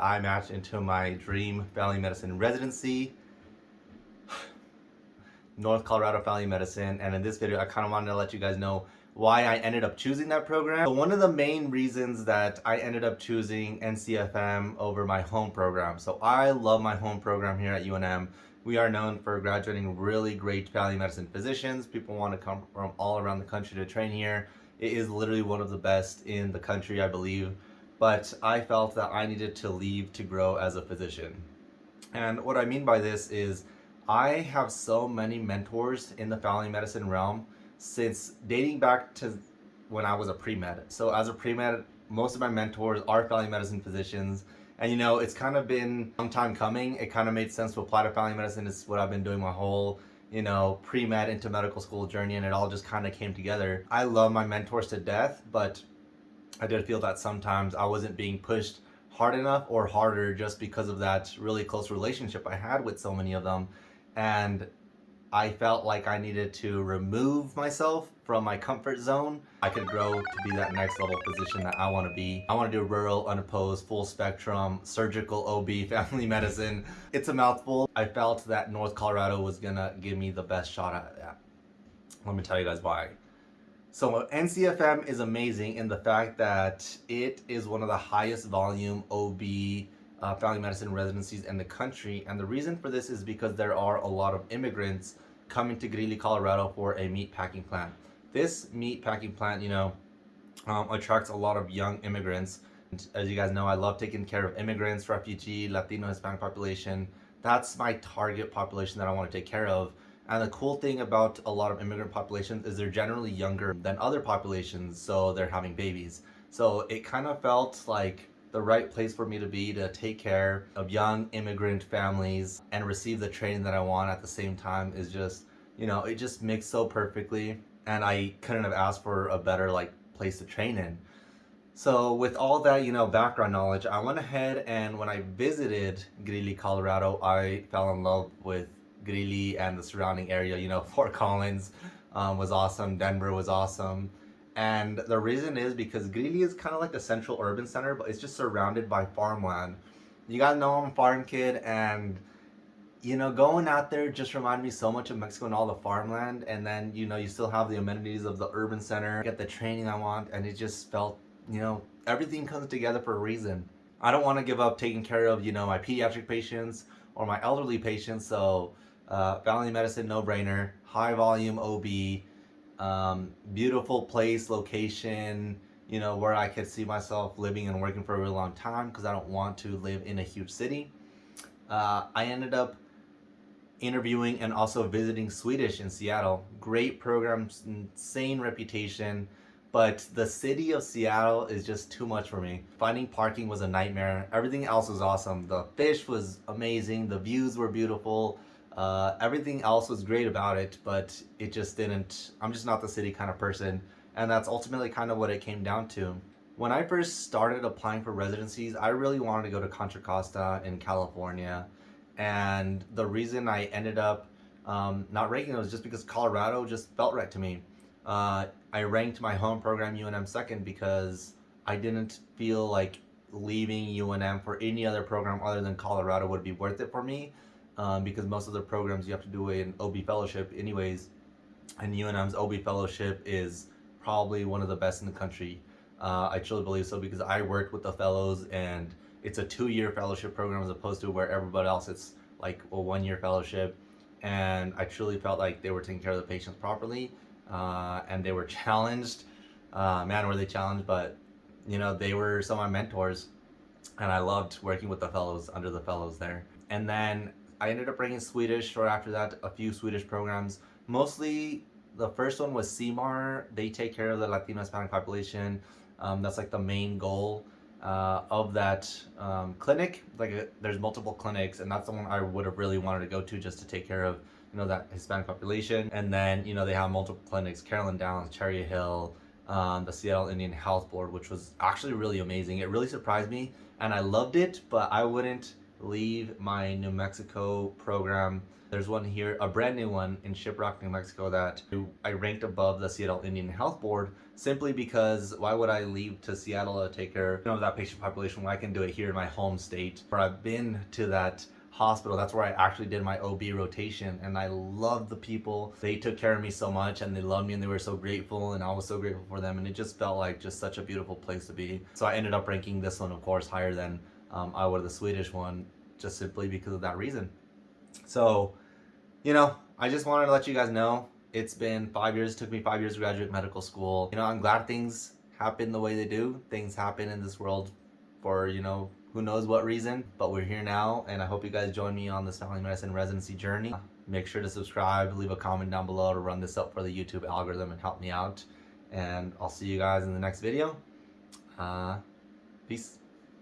I matched into my dream family medicine residency, North Colorado Family Medicine, and in this video I kind of wanted to let you guys know why I ended up choosing that program. So one of the main reasons that I ended up choosing NCFM over my home program. So I love my home program here at UNM. We are known for graduating really great family medicine physicians. People want to come from all around the country to train here. It is literally one of the best in the country, I believe but I felt that I needed to leave to grow as a physician. And what I mean by this is I have so many mentors in the family medicine realm since dating back to when I was a pre-med. So as a pre-med, most of my mentors are family medicine physicians. And you know, it's kind of been a long time coming. It kind of made sense to apply to family medicine. It's what I've been doing my whole, you know, pre-med into medical school journey and it all just kind of came together. I love my mentors to death, but I did feel that sometimes I wasn't being pushed hard enough or harder just because of that really close relationship I had with so many of them. And I felt like I needed to remove myself from my comfort zone. I could grow to be that next level position that I want to be. I want to do rural, unopposed, full spectrum, surgical OB, family medicine. It's a mouthful. I felt that North Colorado was gonna give me the best shot at that. Let me tell you guys why. So NCFM is amazing in the fact that it is one of the highest volume OB uh, family medicine residencies in the country. And the reason for this is because there are a lot of immigrants coming to Greeley, Colorado for a meat packing plant. This meat packing plant, you know, um, attracts a lot of young immigrants. And as you guys know, I love taking care of immigrants, refugee, Latino, Hispanic population. That's my target population that I want to take care of. And the cool thing about a lot of immigrant populations is they're generally younger than other populations, so they're having babies. So it kind of felt like the right place for me to be to take care of young immigrant families and receive the training that I want at the same time is just, you know, it just mixed so perfectly and I couldn't have asked for a better like place to train in. So with all that, you know, background knowledge, I went ahead and when I visited Greeley, Colorado, I fell in love with Greeley and the surrounding area. You know, Fort Collins um, was awesome. Denver was awesome. And the reason is because Greeley is kind of like the central urban center, but it's just surrounded by farmland. You gotta know I'm a farm kid and you know, going out there just reminded me so much of Mexico and all the farmland. And then, you know, you still have the amenities of the urban center, get the training I want. And it just felt, you know, everything comes together for a reason. I don't want to give up taking care of, you know, my pediatric patients or my elderly patients. So uh, family medicine, no-brainer. High volume OB. Um, beautiful place, location, you know, where I could see myself living and working for a really long time because I don't want to live in a huge city. Uh, I ended up interviewing and also visiting Swedish in Seattle. Great program, insane reputation, but the city of Seattle is just too much for me. Finding parking was a nightmare. Everything else was awesome. The fish was amazing. The views were beautiful. Uh, everything else was great about it, but it just didn't, I'm just not the city kind of person. And that's ultimately kind of what it came down to. When I first started applying for residencies, I really wanted to go to Contra Costa in California. And the reason I ended up um, not ranking it was just because Colorado just felt right to me. Uh, I ranked my home program UNM second because I didn't feel like leaving UNM for any other program other than Colorado would be worth it for me um, because most of the programs you have to do an OB fellowship anyways and UNM's OB fellowship is probably one of the best in the country. Uh, I truly believe so because I worked with the fellows and it's a two-year fellowship program as opposed to where everybody else it's like a one-year fellowship and I truly felt like they were taking care of the patients properly uh, and they were challenged. Uh, man, were they challenged, but you know, they were some of my mentors and I loved working with the fellows under the fellows there. And then I ended up bringing Swedish or after that a few Swedish programs. Mostly the first one was Sea Mar. They take care of the Latino Hispanic population. Um, that's like the main goal uh, of that um, clinic. Like uh, there's multiple clinics and that's the one I would have really wanted to go to just to take care of you know that Hispanic population. And then you know they have multiple clinics, Carolyn Downs, Cherry Hill, um, the Seattle Indian Health Board, which was actually really amazing. It really surprised me and I loved it, but I wouldn't leave my New Mexico program. There's one here, a brand new one in Shiprock, New Mexico that I ranked above the Seattle Indian Health Board simply because why would I leave to Seattle to take care of that patient population when I can do it here in my home state? Where I've been to that hospital. That's where I actually did my OB rotation and I love the people. They took care of me so much and they loved me and they were so grateful and I was so grateful for them and it just felt like just such a beautiful place to be. So I ended up ranking this one of course higher than um, I would the Swedish one just simply because of that reason. So, you know, I just wanted to let you guys know it's been five years, took me five years to graduate medical school. You know, I'm glad things happen the way they do. Things happen in this world for, you know, who knows what reason, but we're here now, and I hope you guys join me on this family medicine residency journey. Make sure to subscribe, leave a comment down below to run this up for the YouTube algorithm and help me out. And I'll see you guys in the next video. Uh, peace.